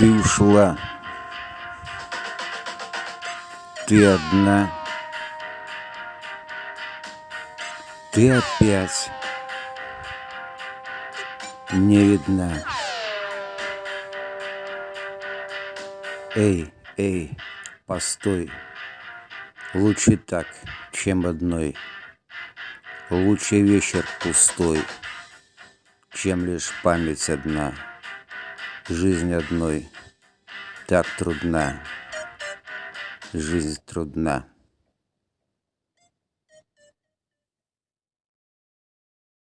Ты ушла. Ты одна. Ты опять не видна. Эй, эй, постой. Лучше так, чем одной. Лучше вечер пустой, чем лишь память одна. Жизнь одной так трудна, жизнь трудна.